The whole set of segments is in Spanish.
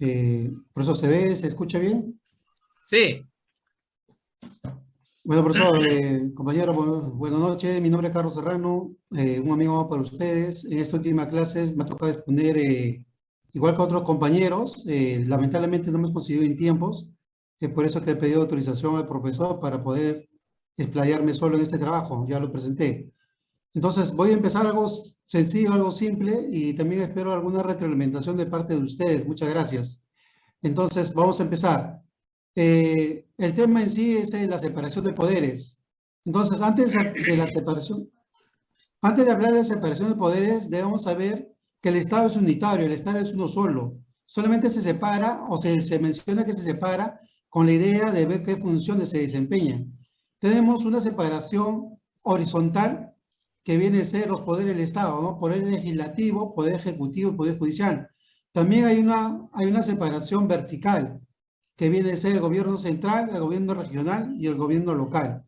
Eh, ¿Profesor, se ve, se escucha bien? Sí. Bueno, profesor, eh, compañero, buenas noches. Mi nombre es Carlos Serrano, eh, un amigo para ustedes. En esta última clase me ha tocado exponer, eh, igual que otros compañeros, lamentablemente no hemos conseguido en tiempos, es por eso que he pedido autorización al profesor para poder explayarme solo en este trabajo, ya lo presenté. Entonces voy a empezar algo sencillo, algo simple y también espero alguna retroalimentación de parte de ustedes. Muchas gracias. Entonces vamos a empezar. Eh, el tema en sí es la separación de poderes. Entonces antes de la separación, antes de hablar de la separación de poderes, debemos saber que el Estado es unitario, el Estado es uno solo. Solamente se separa o se, se menciona que se separa con la idea de ver qué funciones se desempeñan. Tenemos una separación horizontal que viene a ser los poderes del Estado, ¿no? Poder legislativo, poder ejecutivo y poder judicial. También hay una, hay una separación vertical, que viene a ser el gobierno central, el gobierno regional y el gobierno local.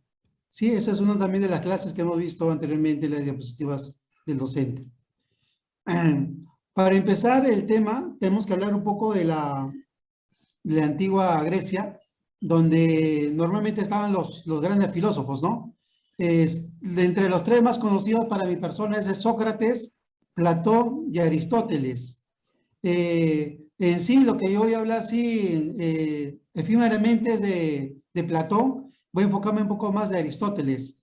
Sí, esa es una también de las clases que hemos visto anteriormente en las diapositivas del docente. Para empezar el tema, tenemos que hablar un poco de la, de la antigua Grecia, donde normalmente estaban los, los grandes filósofos, ¿no? De entre los tres más conocidos para mi persona es Sócrates, Platón y Aristóteles. Eh, en sí, lo que yo voy a hablar así eh, efímeramente es de, de, Platón, voy a enfocarme un poco más de Aristóteles.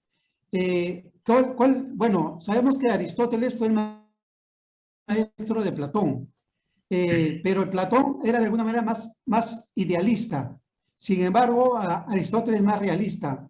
Eh, ¿cuál, bueno, sabemos que Aristóteles fue el maestro de Platón, pero el Platón era de alguna manera más, más idealista. Sin embargo, Aristóteles es más realista.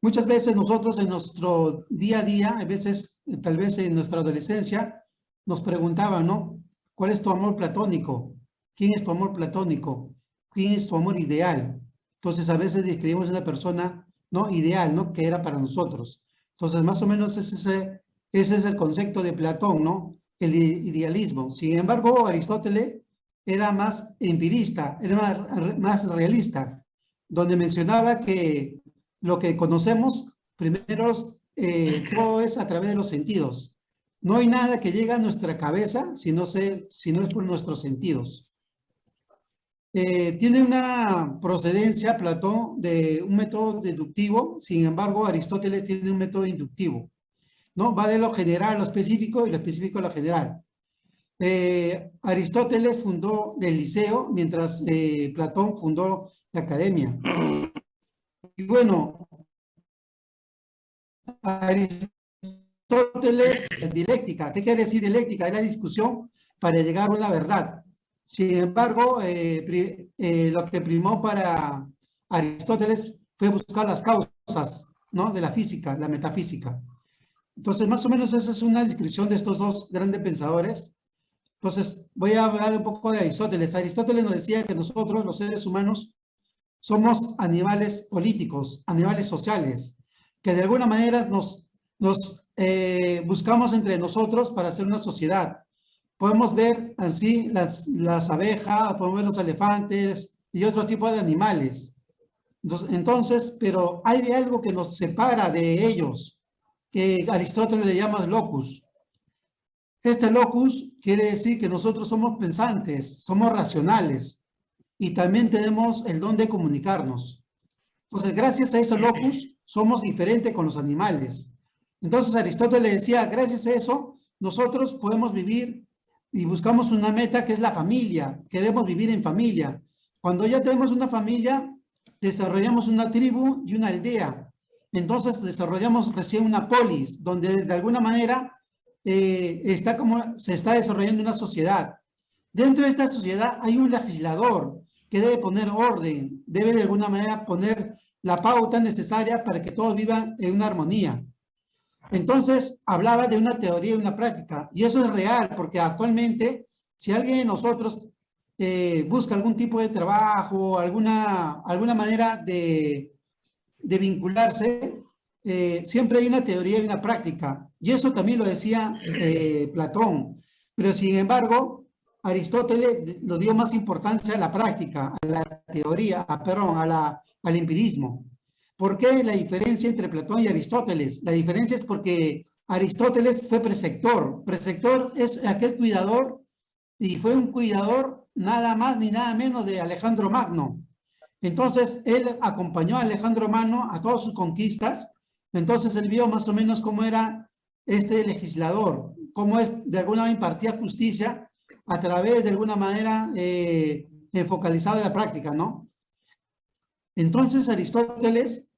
Muchas veces nosotros en nuestro día a día, a veces, tal vez en nuestra adolescencia, nos preguntaban, ¿no? ¿Cuál es tu amor platónico? ¿Quién es tu amor platónico? ¿Quién es tu amor ideal? Entonces, a veces describimos una persona, ¿no? Ideal, ¿no? Que era para nosotros. Entonces, más o menos ese, ese es el concepto de Platón, ¿no? El idealismo. Sin embargo, Aristóteles era más empirista, era más, más realista, donde mencionaba que lo que conocemos, primero, eh, todo es a través de los sentidos. No hay nada que llegue a nuestra cabeza si no, es por nuestros sentidos. Eh, tiene una procedencia, Platón, de un método deductivo, sin embargo, Aristóteles tiene un método inductivo. ¿no? Va de lo general a lo específico y lo específico a lo general. Eh, Aristóteles fundó el liceo, mientras Platón fundó la academia. Y bueno, Aristóteles, dialéctica. ¿Qué quiere decir dialéctica? Es la discusión para llegar a una verdad. Sin embargo, eh, eh, lo que primó para Aristóteles fue buscar las causas ¿no? de la física, la metafísica. Entonces, más o menos esa es una descripción de estos dos grandes pensadores. Entonces, voy a hablar un poco de Aristóteles. Aristóteles nos decía que nosotros, los seres humanos, somos animales políticos, animales sociales, que de alguna manera nos, eh, buscamos entre nosotros para hacer una sociedad. Podemos ver así las, las abejas, podemos ver los elefantes y otro tipo de animales. Entonces, pero hay algo que nos separa de ellos, que Aristóteles le llama locus. Este locus quiere decir que nosotros somos pensantes, somos racionales, y también tenemos el don de comunicarnos. Entonces, gracias a ese locus, somos diferentes con los animales. Entonces, Aristóteles decía, gracias a eso, nosotros podemos vivir y buscamos una meta que es la familia. Queremos vivir en familia. Cuando ya tenemos una familia, desarrollamos una tribu y una aldea. Entonces, desarrollamos recién una polis, donde de alguna manera eh, está como, se está desarrollando una sociedad. Dentro de esta sociedad hay un legislador, que debe poner orden, debe de alguna manera poner la pauta necesaria para que todos vivan en una armonía. Entonces, hablaba de una teoría y una práctica, y eso es real, porque actualmente, si alguien de nosotros eh, busca algún tipo de trabajo, alguna, alguna manera de, de vincularse, eh, siempre hay una teoría y una práctica, y eso también lo decía eh, Platón, pero sin embargo, Aristóteles lo dio más importancia a la práctica, a la teoría, a, perdón, a la, al empirismo. ¿Por qué la diferencia entre Platón y Aristóteles? La diferencia es porque Aristóteles fue preceptor. Preceptor es aquel cuidador y fue un cuidador nada más ni nada menos de Alejandro Magno. Entonces, él acompañó a Alejandro Magno a todas sus conquistas. Entonces, él vio más o menos cómo era este legislador, cómo es, de alguna manera impartía justicia a través, de alguna manera, eh, en la práctica, ¿no? Entonces, Aristóteles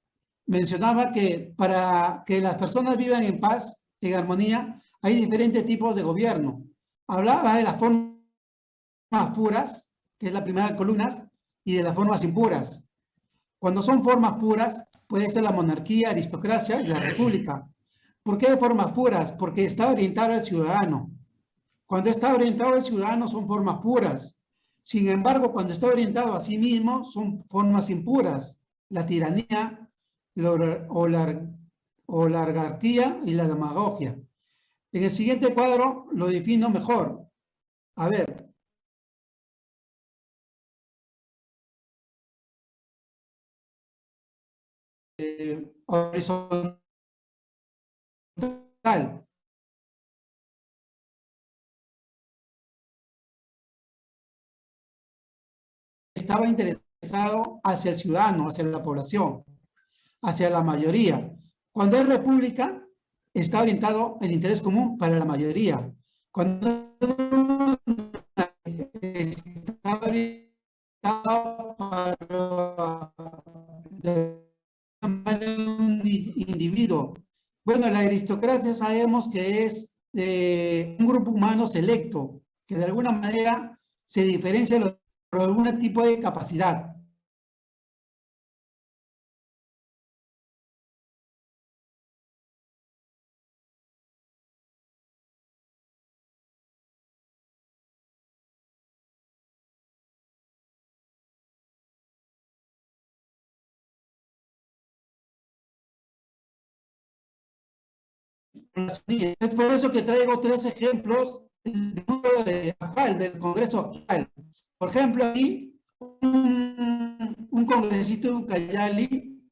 mencionaba que para que las personas vivan en paz, en armonía, hay diferentes tipos de gobierno. Hablaba de las formas puras, que es la primera columna, y de las formas impuras. Cuando son formas puras, puede ser la monarquía, aristocracia y la república. ¿Por qué formas puras? Porque está orientado al ciudadano. Cuando está orientado al ciudadano son formas puras. Sin embargo, cuando está orientado a sí mismo son formas impuras. La tiranía la, o y la demagogia. En el siguiente cuadro lo defino mejor. A ver, horizontal. Estaba interesado hacia el ciudadano, hacia la población, hacia la mayoría. Cuando es república, está orientado el interés común para la mayoría. Cuando está orientado para un individuo. Bueno, la aristocracia sabemos que es eh, un grupo humano selecto, que de alguna manera se diferencia por algún tipo de capacidad. Es por eso que traigo tres ejemplos del, Congreso actual. Por ejemplo, aquí un, un congresista de Ucayali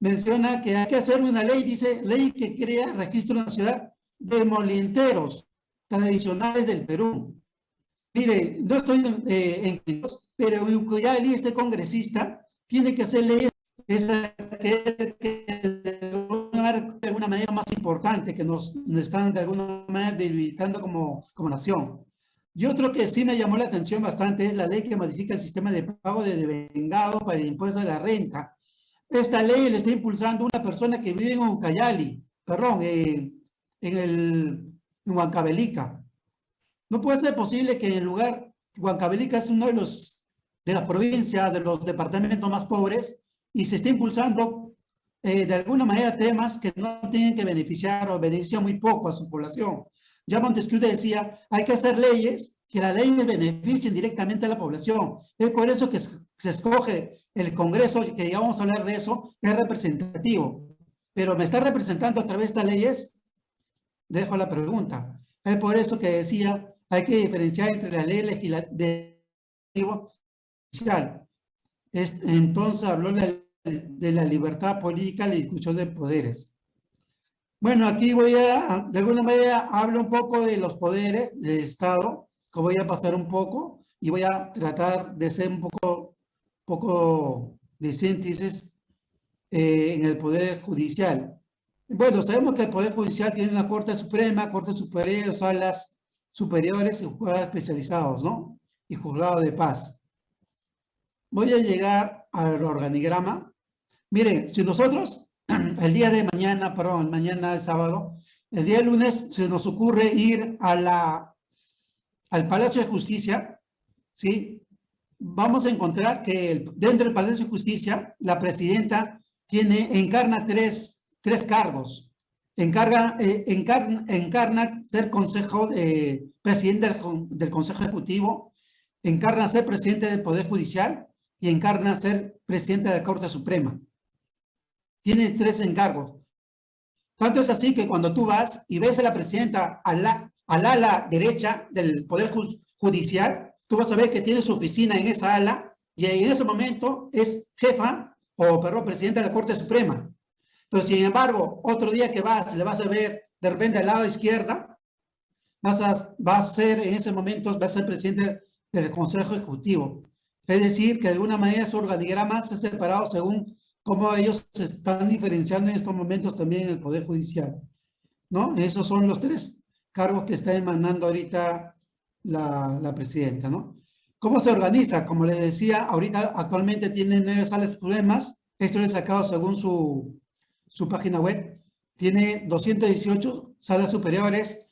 menciona que hay que hacer una ley, dice, ley que crea registro nacional de molinteros tradicionales del Perú. Mire, no estoy eh, en pero Ucayali, este congresista, tiene que hacer leyes es que de alguna manera más importante que nos, están de alguna manera debilitando como, como nación. Y otro que sí me llamó la atención bastante es la ley que modifica el sistema de pago de devengado para el impuesto de la renta. Esta ley le está impulsando una persona que vive en Ucayali, perdón, en, en, el, en Huancavelica. No puede ser posible que en el lugar, Huancavelica es uno de los de las provincias, de los departamentos más pobres, y se está impulsando eh, de alguna manera temas que no tienen que beneficiar o benefician muy poco a su población. Ya Montesquieu decía, hay que hacer leyes que las leyes beneficien directamente a la población. Es por eso que se escoge el Congreso, que ya vamos a hablar de eso, es representativo. Pero me está representando a través de estas leyes, dejo la pregunta. Es por eso que decía, hay que diferenciar entre la ley legislativa y Entonces habló la de la libertad política, la discusión de poderes. Bueno, aquí voy a, de alguna manera, hablo un poco de los poderes del Estado, que voy a pasar un poco y voy a tratar de ser un poco, poco de síntesis eh, en el Poder Judicial. Bueno, sabemos que el Poder Judicial tiene una Corte Suprema, Corte Superior, salas superiores y juzgados especializados, ¿no? Y juzgado de paz. Voy a llegar al organigrama Miren, si nosotros el día de mañana, perdón, mañana de sábado, el día de lunes se nos ocurre ir a la, al Palacio de Justicia, ¿sí? Vamos a encontrar que dentro del Palacio de Justicia, la presidenta tiene, encarna tres, tres cargos. Encarga, eh, encarna, encarna, ser consejo, presidente del, del Consejo Ejecutivo, encarna ser presidente del Poder Judicial y encarna ser presidente de la Corte Suprema tiene tres encargos. Tanto es así que cuando tú vas y ves a la presidenta al, al ala derecha del Poder Judicial, tú vas a ver que tiene su oficina en esa ala y en ese momento es jefa o, perdón, presidenta de la Corte Suprema. Pero sin embargo, otro día que vas, le vas a ver de repente al lado izquierda, vas a, va a ser en ese momento, va a ser presidente del Consejo Ejecutivo. Es decir, que de alguna manera su organigrama se ha separado según cómo ellos se están diferenciando en estos momentos también en el Poder Judicial. ¿No? Esos son los tres cargos que está emanando ahorita la, la presidenta, ¿no? ¿Cómo se organiza? Como les decía, ahorita actualmente tiene nueve salas problemas. Esto lo he sacado según su, su página web. Tiene 218 salas superiores,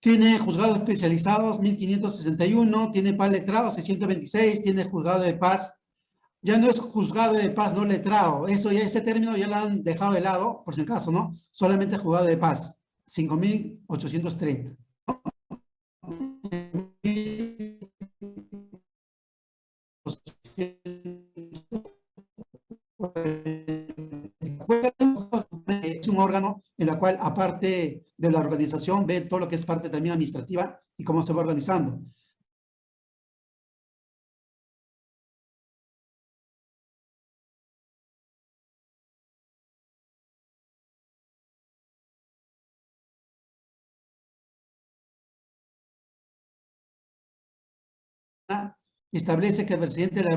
tiene juzgados especializados 1561, tiene paz letrado 626, tiene juzgado de paz. Ya no es juzgado de paz no letrado, eso ya ese término ya lo han dejado de lado, por si acaso, ¿no? Solamente juzgado de paz, 5830. Es un órgano en la cual, aparte de la organización, ve todo lo que es parte también administrativa y cómo se va organizando. Establece que el presidente de la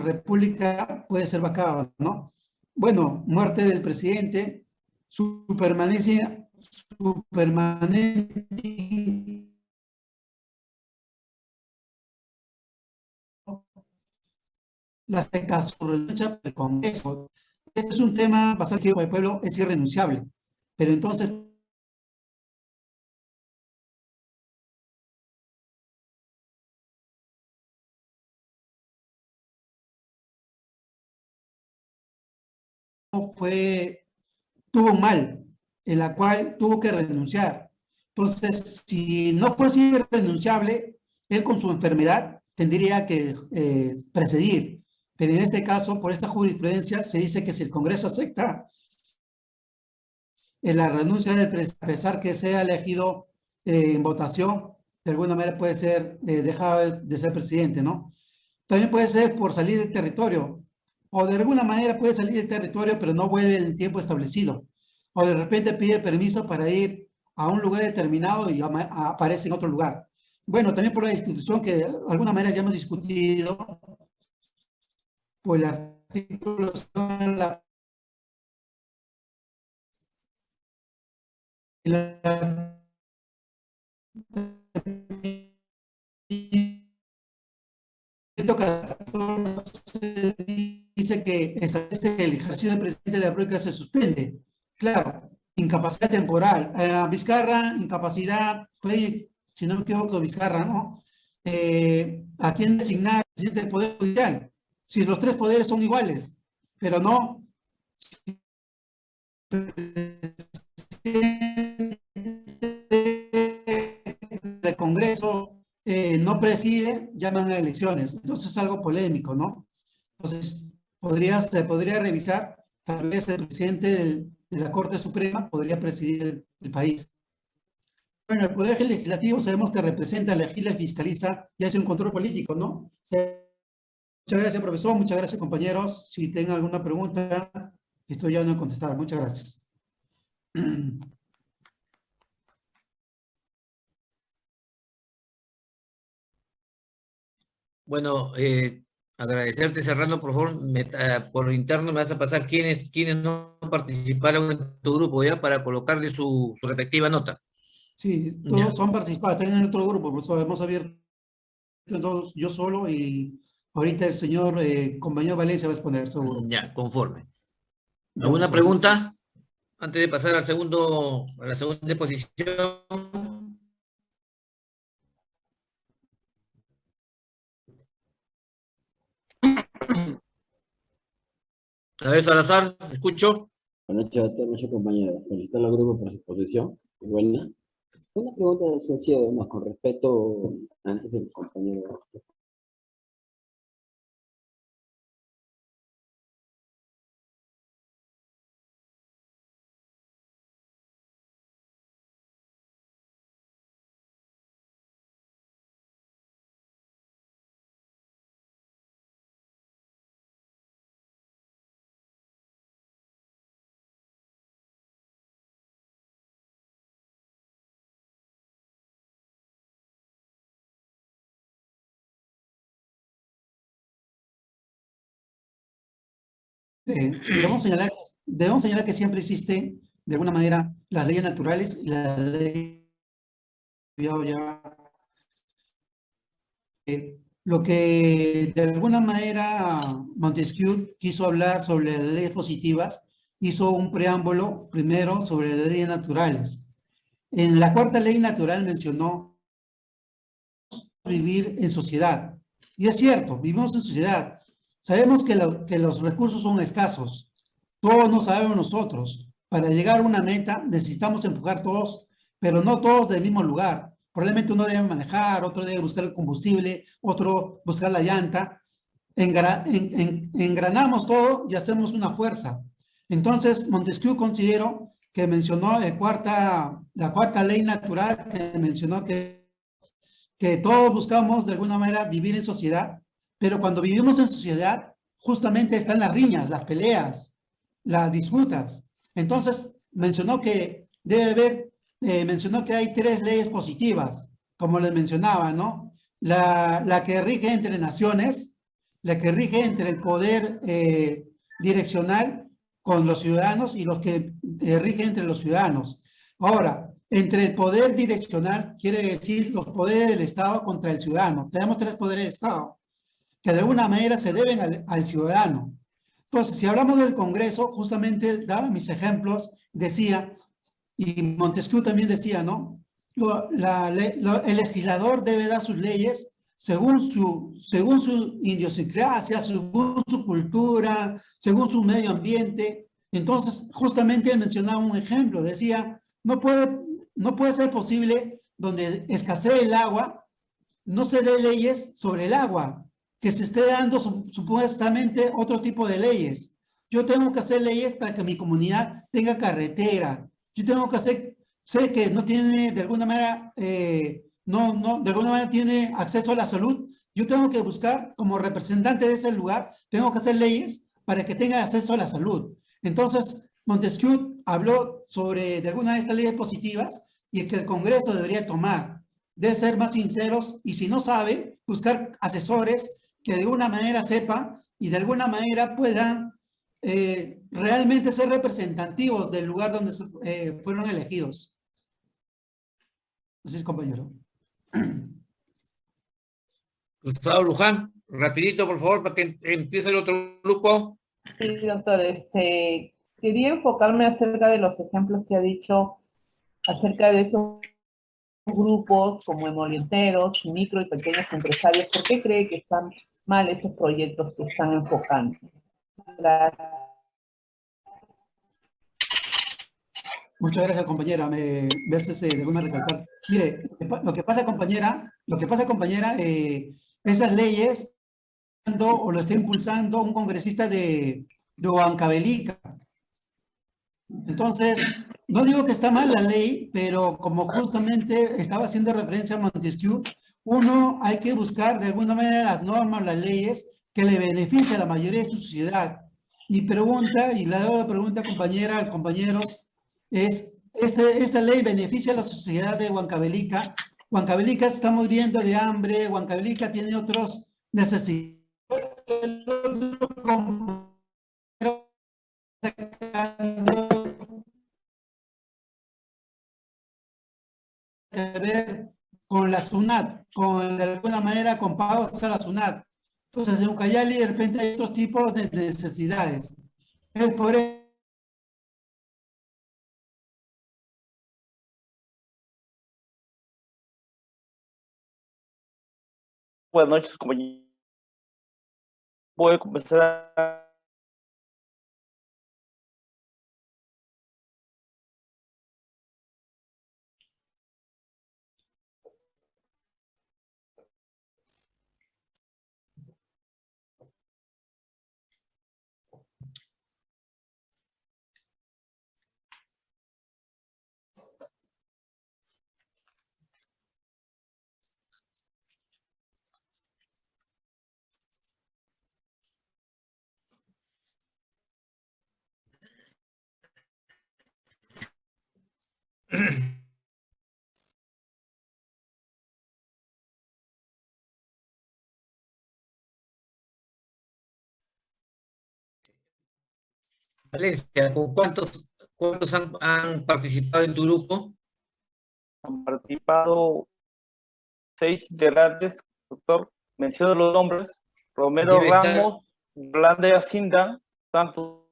República puede ser vacado, ¿no? Bueno, muerte del presidente, su permanencia, su permanente las tecas del Congreso. Este es un tema bastante que el pueblo es irrenunciable. Pero entonces, tuvo mal, en la cual tuvo que renunciar. Entonces, si no fuese irrenunciable, él con su enfermedad tendría que eh, precedir. Pero en este caso, por esta jurisprudencia, se dice que si el Congreso acepta en la renuncia del presidente, a pesar que sea elegido eh, en votación, de alguna manera puede ser eh, dejado de ser presidente, ¿no? También puede ser por salir del territorio o de alguna manera puede salir del territorio, pero no vuelve en el tiempo establecido. O de repente pide permiso para ir a un lugar determinado y aparece en otro lugar. Bueno, también por la institución que de alguna manera ya hemos discutido, pues el artículo la, la dice que el ejercicio de presidente de la República se suspende. Claro, incapacidad temporal. Eh, Vizcarra, incapacidad, fue, si no me equivoco, Vizcarra, ¿no? Eh, ¿A quién designar presidente del Poder Judicial? Si los tres poderes son iguales, pero no el Congreso eh, no preside, llaman a elecciones. Entonces es algo polémico, ¿no? Entonces, podría, se podría revisar, tal vez el presidente de la Corte Suprema podría presidir el, país. Bueno, el Poder Legislativo sabemos que representa, legisla, fiscaliza y hace un control político, ¿no? Muchas gracias, profesor. Muchas gracias, compañeros. Si tienen alguna pregunta, estoy ya no contestar. Muchas gracias. Bueno, eh, agradecerte, Serrano, por favor, eh, por interno me vas a pasar quiénes, quiénes no participaron en tu grupo ya para colocarle su, su respectiva nota. Sí, todos son participados, están en otro grupo, eso hemos abierto todos, yo solo y ahorita el señor eh, compañero Valencia va a exponer seguro. Ya, conforme. ¿Alguna pregunta? Antes de pasar al segundo, a la segunda exposición. A ver, Salazar, escucho. Buenas noches a todos nuestros compañeros. Felicitar al grupo por su exposición. Buena. Una pregunta sencilla, más con respeto antes del compañero eh, debemos, señalar, que siempre existen, de alguna manera, las leyes naturales y la ley ya, eh, lo que de alguna manera Montesquieu quiso hablar sobre las leyes positivas, hizo un preámbulo primero sobre las leyes naturales. En la cuarta ley natural mencionó vivir en sociedad. Y es cierto, vivimos en sociedad. Sabemos que, que los recursos son escasos. Todos no sabemos nosotros. Para llegar a una meta necesitamos empujar todos, pero no todos del mismo lugar. Probablemente uno debe manejar, otro debe buscar el combustible, otro buscar la llanta. engranamos todo y hacemos una fuerza. Entonces, Montesquieu considero que mencionó el cuarta, la cuarta ley natural, que mencionó que, que todos buscamos de alguna manera vivir en sociedad, pero cuando vivimos en sociedad, justamente están las riñas, las peleas, las disputas. Entonces, mencionó que debe haber eh, mencionó que hay tres leyes positivas, como les mencionaba, ¿no? La, que rige entre naciones, la que rige entre el poder eh, direccional con los ciudadanos y los que eh, rige entre los ciudadanos. Ahora, entre el poder direccional quiere decir los poderes del Estado contra el ciudadano. Tenemos tres poderes del Estado que de alguna manera se deben al, ciudadano. Entonces, si hablamos del Congreso, justamente daba mis ejemplos, decía y Montesquieu también decía, ¿no? el legislador debe dar sus leyes según su, según su idiosincrasia, según su cultura, según su medio ambiente. Entonces, justamente él mencionaba un ejemplo, decía, no puede, no puede ser posible donde escasee el agua, no se dé leyes sobre el agua, que se esté dando supuestamente otro tipo de leyes. Yo tengo que hacer leyes para que mi comunidad tenga carretera, yo tengo que hacer, sé que no tiene de alguna manera, eh, no, no, de alguna manera tiene acceso a la salud, yo tengo que buscar como representante de ese lugar, tengo que hacer leyes para que tenga acceso a la salud. Entonces, Montesquieu habló sobre de alguna de estas leyes positivas y que el Congreso debería tomar. Debe ser más sinceros y si no sabe, buscar asesores que de alguna manera sepan y de alguna manera puedan eh, realmente ser representativos del lugar donde eh, fueron elegidos. Así es, compañero. Gustavo Luján, rapidito, por favor, para que empiece el otro grupo. Sí, doctor, este, quería enfocarme acerca de los ejemplos que ha dicho acerca de esos grupos como emolienteros, micro y pequeños empresarios. ¿Por qué cree que están mal esos proyectos que están enfocando? Muchas gracias, compañera. Me, me haces de alguna recalcar. Mire, lo que pasa, compañera, lo que pasa, compañera, eh, esas leyes o lo está impulsando un congresista de, de Huancavelica. Entonces, no digo que está mal la ley, pero como justamente estaba haciendo referencia a Montesquieu, uno hay que buscar de alguna manera las normas, las leyes que le beneficien a la mayoría de su sociedad. Mi pregunta, y la doy la pregunta compañera, compañeros, es, este, esta ley beneficia a la sociedad de Huancavelica. Huancavelica se está muriendo de hambre, Huancavelica tiene otros necesidades. La SUNAT, con de alguna manera con pagos a la SUNAT. Entonces en Ucayali de repente hay otros tipos de necesidades. Es por eso Buenas noches, compañeros. Voy a comenzar a Valencia, ¿con cuántos, cuántos han, han participado en tu grupo? Han participado seis integrantes, doctor. Menciono los nombres. Romero Debe Ramos, Blande Acinda, Santos.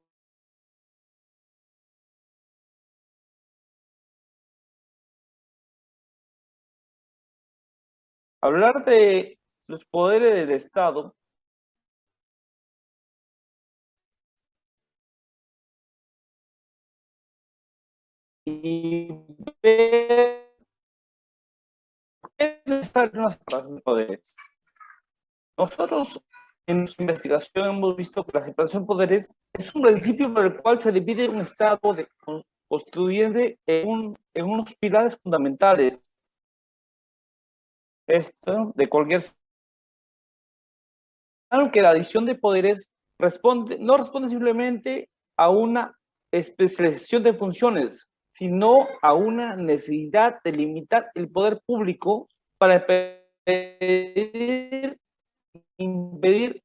Hablar de los poderes del Estado ver separación de poderes. Nosotros en nuestra investigación hemos visto que la separación de poderes es un principio por el cual se divide un Estado de, con- constituyente en, un- en unos pilares fundamentales. Esto de cualquier... Claro que la división de poderes responde, no responde simplemente a una especialización de funciones, sino a una necesidad de limitar el poder público para impedir,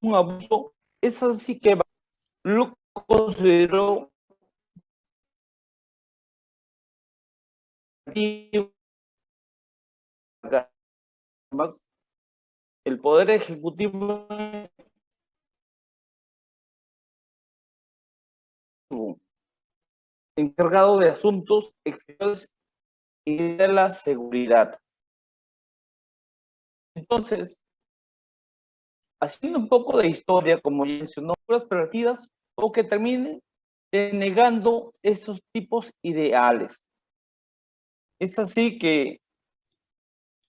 un abuso. Es así que lo considero más el poder ejecutivo encargado de asuntos exteriores y de la seguridad. Entonces, haciendo un poco de historia, como ya mencionó, las pervertidas o que terminen denegando esos tipos ideales. Es así que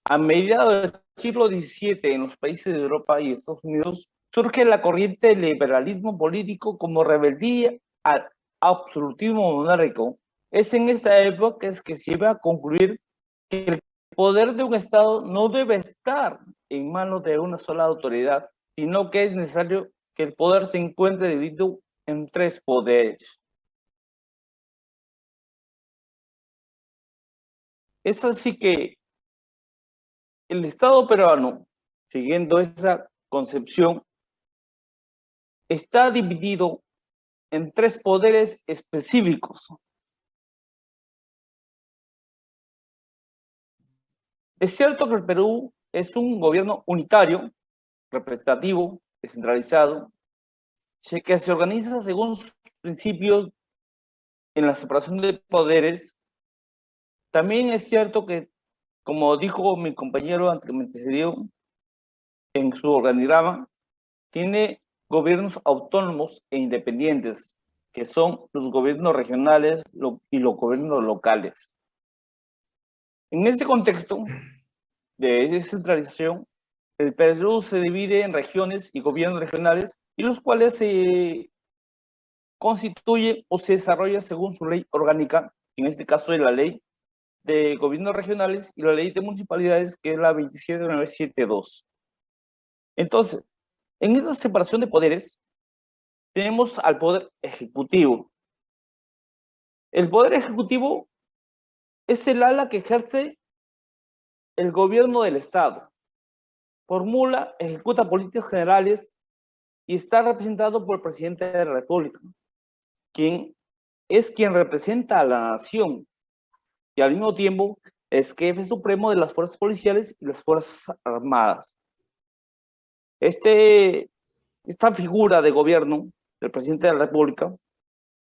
a mediados del siglo XVII en los países de Europa y Estados Unidos surge la corriente del liberalismo político como rebeldía al absolutismo monárquico. Es en esta época es que se iba a concluir que el poder de un Estado no debe estar en manos de una sola autoridad, sino que es necesario que el poder se encuentre dividido en tres poderes. Es así que el Estado peruano, siguiendo esa concepción, está dividido en tres poderes específicos. Es cierto que el Perú es un gobierno unitario, representativo, descentralizado, que se organiza según sus principios en la separación de poderes. También es cierto que, como dijo mi compañero ante que en su organigrama, tiene gobiernos autónomos e independientes, que son los gobiernos regionales y los gobiernos locales. En este contexto de descentralización, el Perú se divide en regiones y gobiernos regionales, y los cuales se constituyen o se desarrollan según su ley orgánica, en este caso de la ley de gobiernos regionales y la ley de municipalidades, que es la 27972. Entonces, en esa separación de poderes, tenemos al poder ejecutivo. El poder ejecutivo es el ala que ejerce el gobierno del Estado. Formula, ejecuta políticas generales y está representado por el presidente de la República, quien es quien representa a la nación y al mismo tiempo es jefe supremo de las fuerzas policiales y las fuerzas armadas. Este, esta figura de gobierno del presidente de la República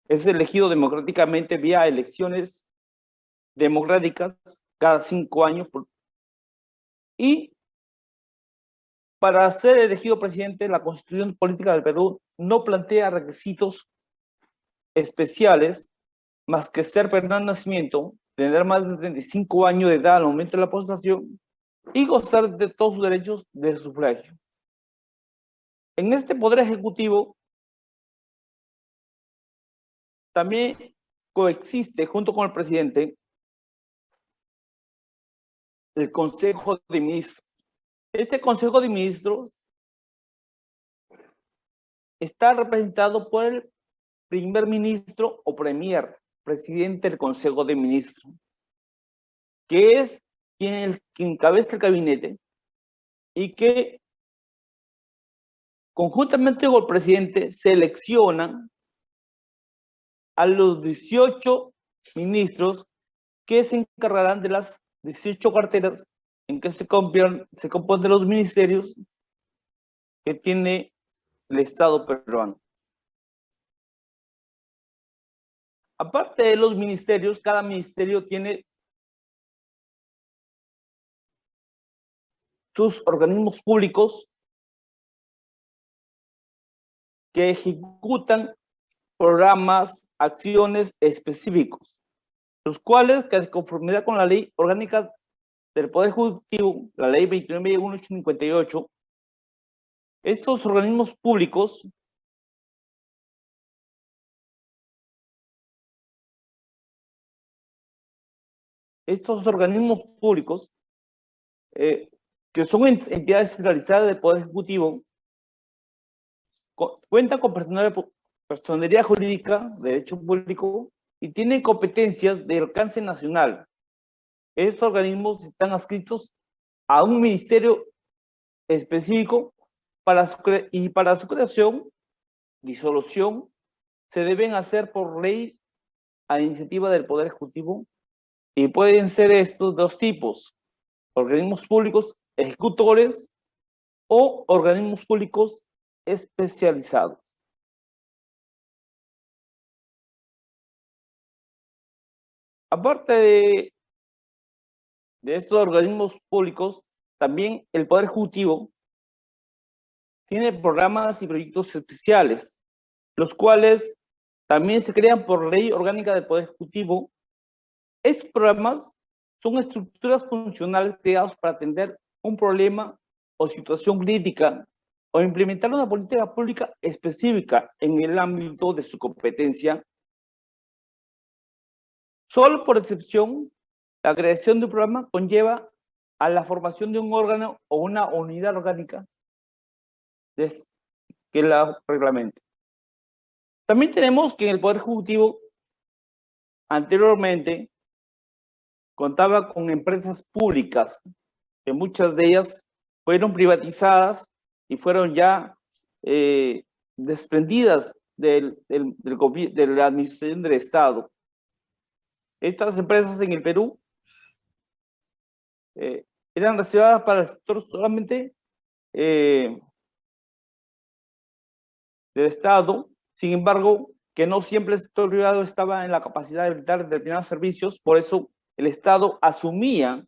es elegido democráticamente vía elecciones democráticas cada cinco años y para ser elegido presidente, la constitución política del Perú no plantea requisitos especiales más que ser Fernando Nacimiento, tener más de 35 años de edad al momento de la postulación y gozar de todos sus derechos de sufragio. En este poder ejecutivo también coexiste junto con el presidente el Consejo de Ministros. Este Consejo de Ministros está representado por el primer ministro o premier, presidente del Consejo de Ministros, que es quien, quien encabeza el gabinete y que conjuntamente con el presidente seleccionan a los 18 ministros que se encargarán de las 18 carteras en que se, compran, se componen los ministerios que tiene el Estado peruano. Aparte de los ministerios, cada ministerio tiene sus organismos públicos que ejecutan programas, acciones específicos, los cuales, que de conformidad con la ley orgánica del Poder Ejecutivo, la ley 29.1858, estos organismos públicos estos organismos públicos, eh, que son entidades centralizadas del Poder Ejecutivo, cuentan con personalidad jurídica, de derecho público, y tienen competencias de alcance nacional. Estos organismos están adscritos a un ministerio específico para y para su creación, disolución, se deben hacer por ley a iniciativa del Poder Ejecutivo y pueden ser estos dos tipos, organismos públicos ejecutores o organismos públicos especializados. Aparte de, de estos organismos públicos, también el Poder Ejecutivo tiene programas y proyectos especiales, los cuales también se crean por ley orgánica del Poder Ejecutivo estos programas son estructuras funcionales creadas para atender un problema o situación crítica o implementar una política pública específica en el ámbito de su competencia. Solo por excepción, la creación de un programa conlleva a la formación de un órgano o una unidad orgánica que la reglamente. También tenemos que en el Poder Ejecutivo, anteriormente, contaba con empresas públicas, que muchas de ellas fueron privatizadas y fueron ya eh, desprendidas del, del, de la administración del Estado. Estas empresas en el Perú eh, eran reservadas para el sector solamente eh, del Estado, sin embargo, que no siempre el sector privado estaba en la capacidad de brindar determinados servicios, por eso el Estado asumía,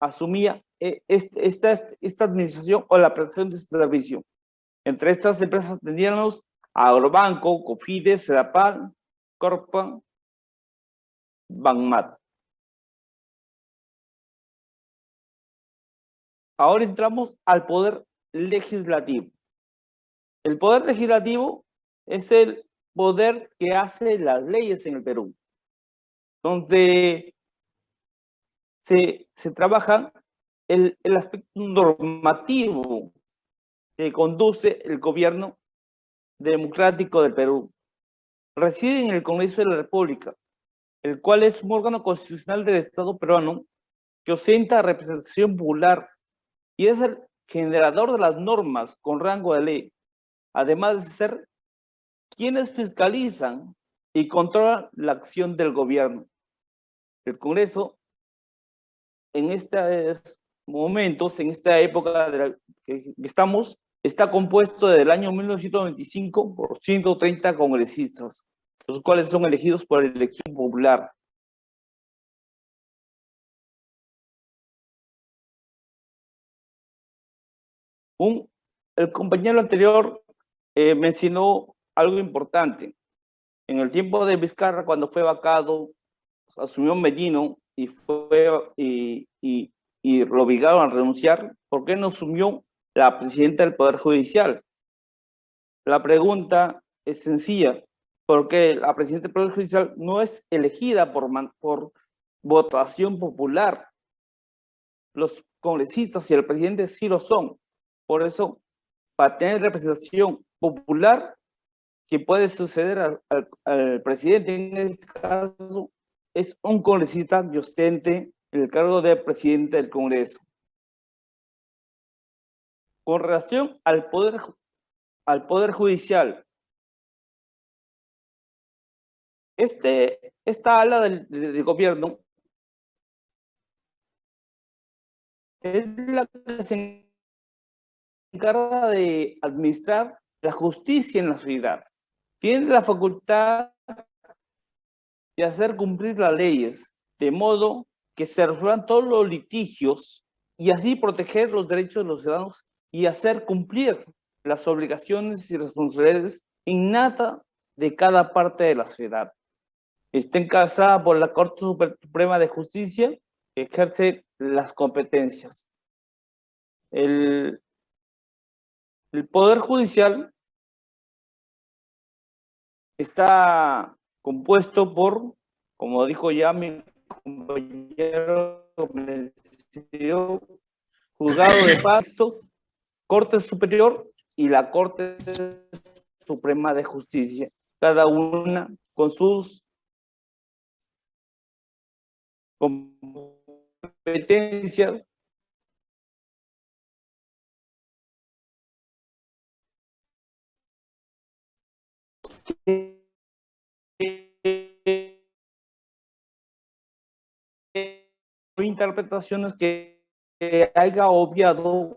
asumía eh, esta, esta administración o la prestación de este servicio. Entre estas empresas teníamos Agrobanco, Cofides, Sedapal, Corpa, Banmat. Ahora entramos al poder legislativo. El poder legislativo es el poder que hace las leyes en el Perú donde se, se trabaja el, el aspecto normativo que conduce el gobierno democrático del Perú. Reside en el Congreso de la República, el cual es un órgano constitucional del Estado peruano que ostenta representación popular y es el generador de las normas con rango de ley, además de ser quienes fiscalizan y controlan la acción del gobierno. El Congreso, en estos momentos, en esta época de la que estamos, está compuesto desde el año 1925 por 130 congresistas, los cuales son elegidos por elección popular. Un, el compañero anterior eh, mencionó algo importante. En el tiempo de Vizcarra, cuando fue vacado asumió Medino y fue y, y lo obligaron a renunciar, ¿por qué no asumió la presidenta del Poder Judicial? La pregunta es sencilla, porque la presidenta del Poder Judicial no es elegida por, por votación popular. Los congresistas y el presidente sí lo son. Por eso, para tener representación popular, que puede suceder al, presidente en este caso, es un congresista docente en el cargo de presidente del Congreso. Con relación al poder, al poder judicial, Este, esta ala del, gobierno es la que se encarga de administrar la justicia en la sociedad. Tiene la facultad de hacer cumplir las leyes, de modo que se resuelvan todos los litigios y así proteger los derechos de los ciudadanos y hacer cumplir las obligaciones y responsabilidades innatas de cada parte de la sociedad. Está encabezada por la Corte Suprema de Justicia, que ejerce las competencias. El Poder Judicial está compuesto por, como dijo ya mi compañero, juzgado de pastos, Corte Superior y la Corte Suprema de Justicia, cada una con sus competencias interpretaciones que, haya obviado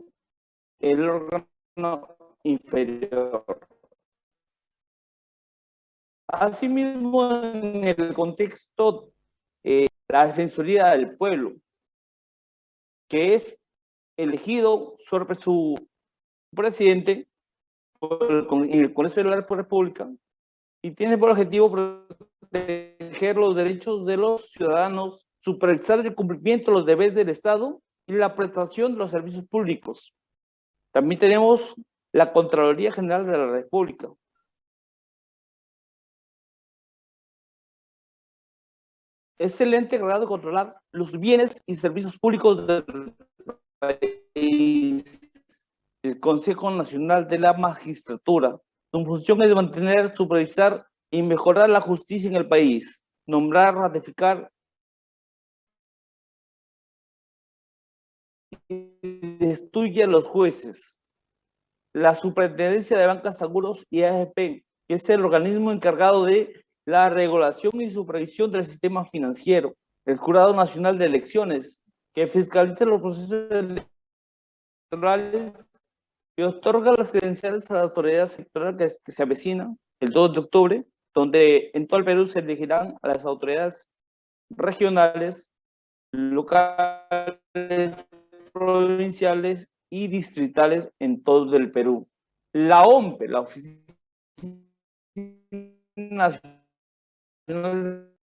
el órgano inferior. Asimismo, en el contexto eh, la Defensoría del Pueblo, que es elegido sobre su presidente por el, el Congreso de la República y tiene por objetivo proteger los derechos de los ciudadanos, supervisar el cumplimiento de los deberes del Estado y la prestación de los servicios públicos. También tenemos la Contraloría General de la República. Es el ente encargado de controlar los bienes y servicios públicos del país. El Consejo Nacional de la Magistratura su función es mantener, supervisar y mejorar la justicia en el país, nombrar, ratificar destruye a los jueces. La Superintendencia de Bancas, Seguros y AFP, que es el organismo encargado de la regulación y supervisión del sistema financiero. El Jurado Nacional de Elecciones, que fiscaliza los procesos electorales y otorga las credenciales a la autoridad sectorial que, se avecina el 2 de octubre, donde en todo el Perú se elegirán a las autoridades regionales, locales, provinciales y distritales en todo el Perú. La OMPE, la Oficina Nacional